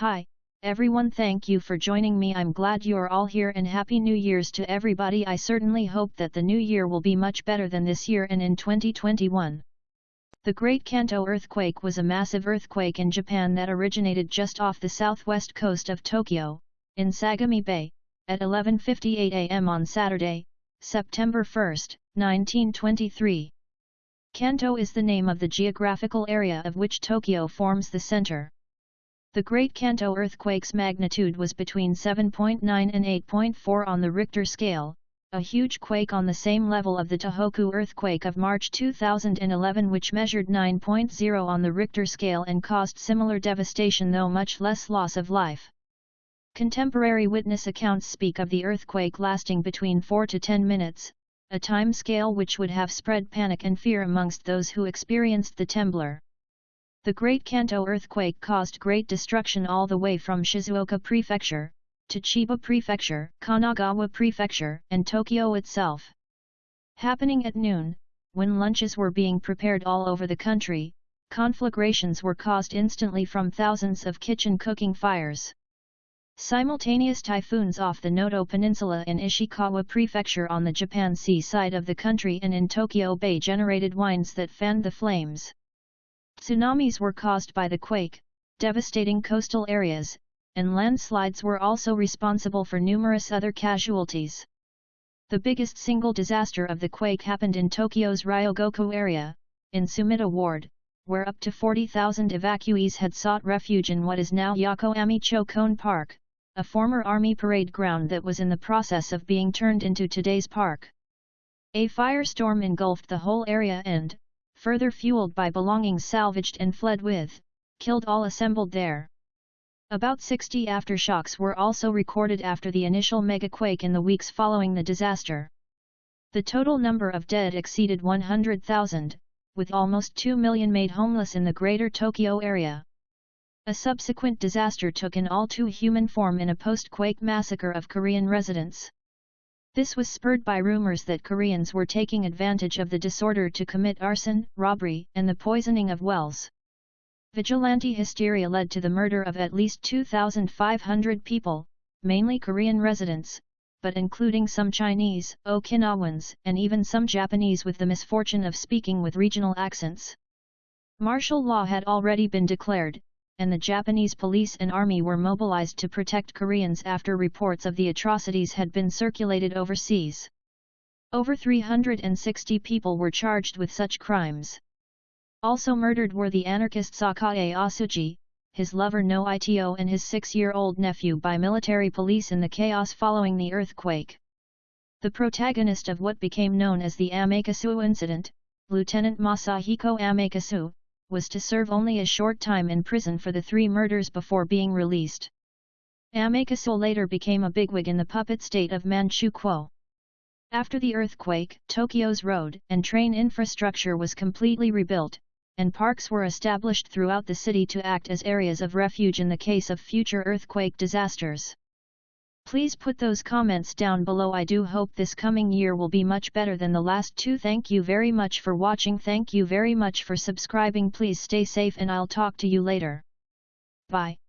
Hi, everyone thank you for joining me I'm glad you're all here and happy new years to everybody I certainly hope that the new year will be much better than this year and in 2021. The Great Kanto earthquake was a massive earthquake in Japan that originated just off the southwest coast of Tokyo, in Sagami Bay, at 11.58 am on Saturday, September 1, 1923. Kanto is the name of the geographical area of which Tokyo forms the center. The Great Kanto earthquake's magnitude was between 7.9 and 8.4 on the Richter scale, a huge quake on the same level of the Tohoku earthquake of March 2011 which measured 9.0 on the Richter scale and caused similar devastation though much less loss of life. Contemporary witness accounts speak of the earthquake lasting between 4 to 10 minutes, a time scale which would have spread panic and fear amongst those who experienced the temblor. The Great Kanto earthquake caused great destruction all the way from Shizuoka Prefecture, to Chiba Prefecture, Kanagawa Prefecture, and Tokyo itself. Happening at noon, when lunches were being prepared all over the country, conflagrations were caused instantly from thousands of kitchen cooking fires. Simultaneous typhoons off the Noto Peninsula in Ishikawa Prefecture on the Japan Sea side of the country and in Tokyo Bay generated winds that fanned the flames. Tsunamis were caused by the quake, devastating coastal areas, and landslides were also responsible for numerous other casualties. The biggest single disaster of the quake happened in Tokyo's Ryogoku area, in Sumida Ward, where up to 40,000 evacuees had sought refuge in what is now Yokoamicho Koen Park, a former army parade ground that was in the process of being turned into today's park. A firestorm engulfed the whole area and, further fueled by belongings salvaged and fled with, killed all assembled there. About 60 aftershocks were also recorded after the initial megaquake in the weeks following the disaster. The total number of dead exceeded 100,000, with almost 2 million made homeless in the greater Tokyo area. A subsequent disaster took an all-too-human form in a post-quake massacre of Korean residents. This was spurred by rumors that Koreans were taking advantage of the disorder to commit arson, robbery, and the poisoning of wells. Vigilante hysteria led to the murder of at least 2,500 people, mainly Korean residents, but including some Chinese, Okinawans, and even some Japanese with the misfortune of speaking with regional accents. Martial law had already been declared, and the Japanese police and army were mobilized to protect Koreans after reports of the atrocities had been circulated overseas. Over 360 people were charged with such crimes. Also murdered were the anarchist Sakae Osugi, his lover Noe Ito and his six-year-old nephew by military police in the chaos following the earthquake. The protagonist of what became known as the Amakasu incident, Lieutenant Masahiko Amakasu, was to serve only a short time in prison for the three murders before being released. Amakasu later became a bigwig in the puppet state of Manchukuo. After the earthquake, Tokyo's road and train infrastructure was completely rebuilt, and parks were established throughout the city to act as areas of refuge in the case of future earthquake disasters. Please put those comments down below I do hope this coming year will be much better than the last two thank you very much for watching thank you very much for subscribing please stay safe and I'll talk to you later. Bye.